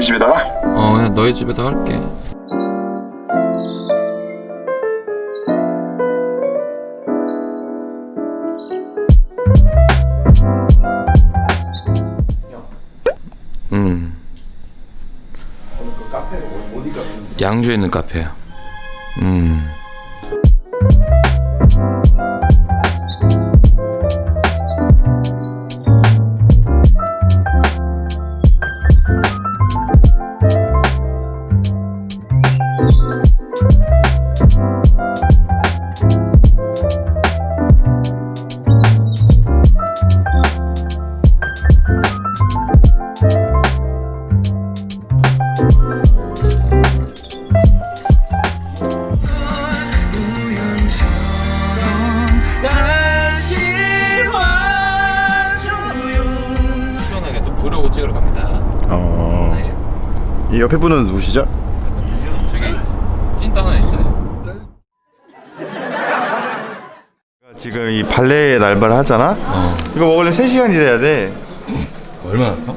우리 집에다가? 어 그냥 너희 집에다 할게 음? 양주에 있는 카페야 음 이 옆에 분은 누구시죠? 저기 찐따 하나 있어요. 지금 이 발레 날바를 하잖아? 이거 먹으려면 3시간 일해야 돼. 얼마 났어?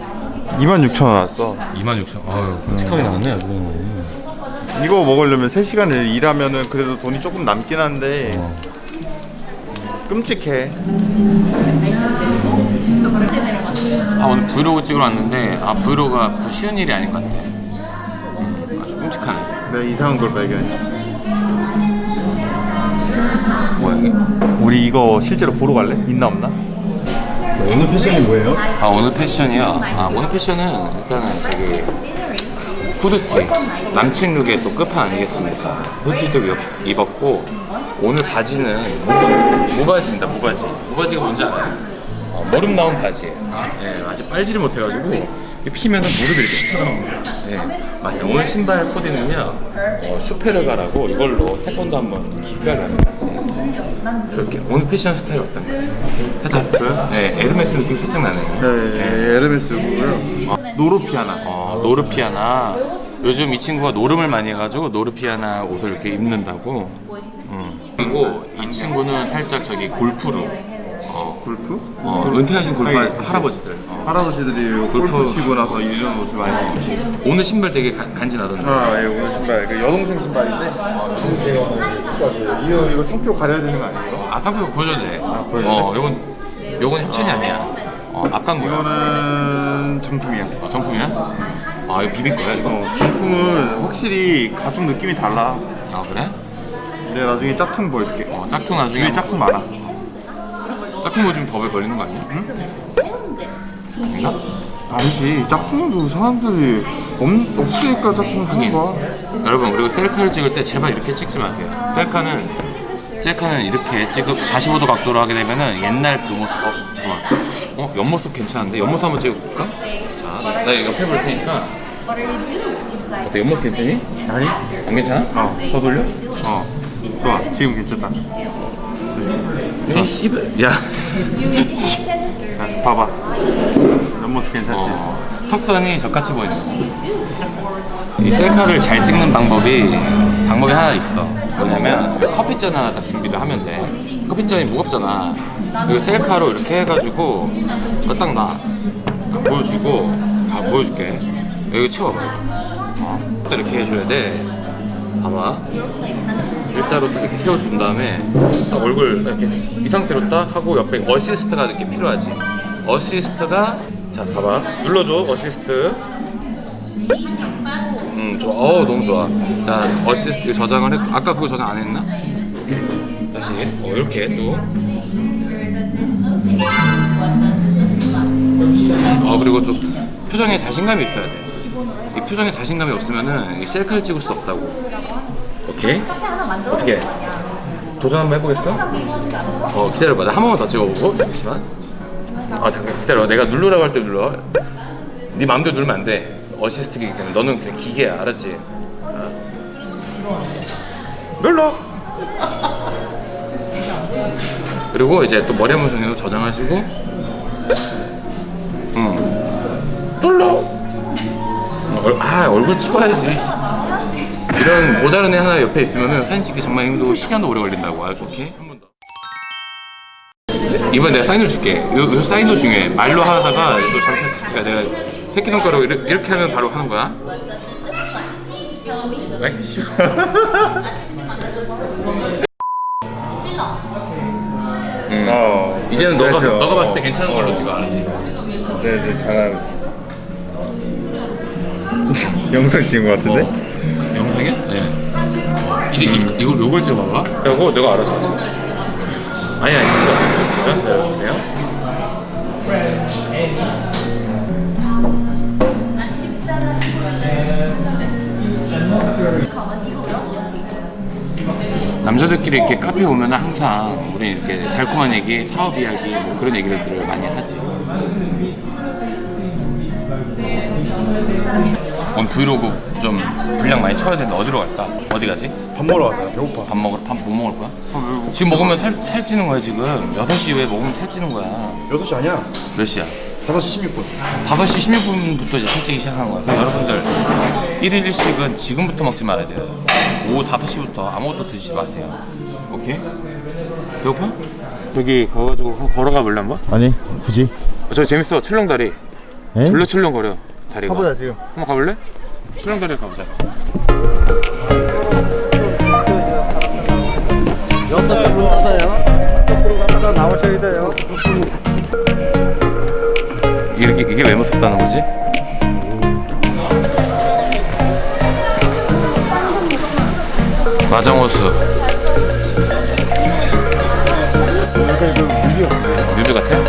26,000원 왔어. 26,000 아유 끔찍하게 나왔네 아주. 이거 먹으려면 3시간을 일하면은 그래도 돈이 조금 남긴 한데 끔찍해. 아 오늘 브이로그 찍으러 왔는데 아 vlog가 또 쉬운 일이 아닌 것 같아 끔찍하네 내가 이상한 걸 발견했어 뭐야 이게? 우리 이거 실제로 보러 갈래? 있나 없나? 오늘 패션이 뭐예요? 아 오늘 패션이요? 아 오늘 패션은 일단은 저기 후드티 남친 look의 또 끝판 아니겠습니까 후드티도 입- 입었고 오늘 바지는 무, 무바지입니다 무바지 무바지가 뭔지 알아요? 어, 무릎 나온 바지예요 예, 아직 빨지를 못해가지고 피면은 무릎이 이렇게 튀어나옵니다 예, 맞아요. 오늘 신발 코디는요 어, 슈페르가라고 이걸로 태권도 한번 기가를 합니다. 예. 이렇게 오늘 패션 스타일 어떤가요? 살짝 저요? 네, 에르메스 느낌 살짝 나네요. 네, 에르메스고요. 노르피아나. 어, 노르피아나. 요즘 이 친구가 노름을 많이 해가지고 노르피아나 옷을 이렇게 입는다고. 음. 그리고 이 친구는 살짝 저기 골프룩 어, 골프? 어, 은퇴하신 골프 아니, 할아버지들 어. 할아버지들이 골프 골프 치고 나서 이런 옷을 많이 입지 오늘 신발 되게 간- 간지나던데 아, 예, 오늘 신발 그 여동생 신발인데 이거 이거 상표 가려야 되는 거 아니에요? 아 상표 보여줘도 돼 아, 보여줘도 어, 요건 요건 협찬이 아니야 어, 앞광고야 이거는 정품이야. 어, 정품이야? 아 이거 비빌 거야 이거? 어, 정품은 확실히 가죽 느낌이 달라. 아 그래? 내가 나중에 짝퉁 보여줄게. 어, 짝퉁 나중에 짝퉁 많아. 짝퉁 보여주면 더블 걸리는 거 아니야? 아닌가? 아니지, 짝퉁도 사람들이 없, 없으니까 짝퉁 사는 거야. 여러분 그리고 셀카를 찍을 때 제발 이렇게 찍지 마세요 셀카는 셀카는 이렇게 찍고 45도 각도로 하게 되면은 옛날 그 모습 어 잠깐만 어 옆모습 괜찮은데 옆모습 한번 찍어볼까? 자나 이거 옆에 볼 테니까 어때 옆모습 괜찮니? 아니? 안 괜찮아? 어. 더 돌려? 어. 좋아, 지금 괜찮다. 이 씨발 야 자, 봐봐. 옆모습 괜찮지? 어, 턱선이 저같이 보이네. 이 셀카를 잘 찍는 방법이 방법이 하나 있어. 뭐냐면 커피잔 하나 다 준비를 하면 돼. 커피잔이 무겁잖아. 그 셀카로 이렇게 해가지고 이거 딱 놔. 보여주고 아 보여줄게. 여기 치워봐. 어, 딱 이렇게 해줘야 돼 봐봐 일자로 딱 이렇게 세워준 다음에 딱 얼굴 이렇게 이 상태로 딱 하고 옆에 어시스트가 이렇게 필요하지. 어시스트가 자 봐봐. 눌러줘 어시스트. 음 좋아. 어우 너무 좋아. 자 어시스트 저장을 했고 아까 그거 저장 안 했나? 오케이 다시. 어 이렇게 또. 어, 그리고 좀 표정에 자신감이 있어야 돼 이 표정에 자신감이 없으면은 이 셀카를 찍을 수 없다고. 오케이. 어떻게? 도전 한번 해보겠어? 어 기다려봐. 나 한 번만 더 찍어보고. 잠시만. 아 잠깐 기다려 내가 누르라고 할 때 눌러. 네 마음대로 누르면 안돼. 어시스트기기 때문에. 너는 그냥 기계야. 알았지? 아. 눌러! 그리고 이제 또 머리 한번 정해서 저장하시고. 응. 눌러! 어, 얼- 아 얼굴 치워야지 이런 모자른 애 하나 옆에 있으면 사진 찍기 정말 힘들고 시간도 오래 걸린다고 아, 오케이 한 번 더. 이번에 내가 사인을 줄게 요, 요 사인도 중요해 말로 하다가 또 잘못했으니까 내가 새끼 손가락 이렇게, 이렇게 하면 바로 하는 거야? 왜? 음. 어. 이제는 너가 그렇죠. 너가 봤을 때 어. 괜찮은 걸로 지금 알았지? 네네 잘하고 영상 찍은 것 같은데? 영상이야? 네. 이제 이, 이걸 요걸 찍어봐봐. 이거 내가 알았어. 아니 아니 싫어. 기다려주세요. 남자들끼리 이렇게 카페 오면 항상 우리 이렇게 달콤한 얘기, 사업 이야기 뭐 그런 얘기들을 많이 하지. 오늘 브이로그 좀 분량 많이 쳐야 되는데 어디로 갈까? 어디 가지? 밥 먹으러 가자 배고파 밥 먹으러 밥 뭐 먹을 거야? 지금 먹으면 살, 살찌는 거야 지금 6시 왜 먹으면 살찌는 거야 6시 아니야 몇 시야? 5시 16분 5시 16분부터 이제 살찌기 시작하는 거야 여러분들 1일 1식은 지금부터 먹지 말아야 돼요 오후 5시부터 아무것도 드시지 마세요 오케이? 배고파? 여기 가가지고 한번 걸어가 볼래 한번? 아니 굳이 저 재밌어 출렁다리 에? 졸려 출렁거려 다리가. 가보자 지금. 한번 가볼래? 신랑 다리 가보자. 여기서 가세요 쪽으로 갔다 나오셔야 돼요. 이렇게, 이게 왜 무섭다는 거지? 마정호수. 뮤비 같아요?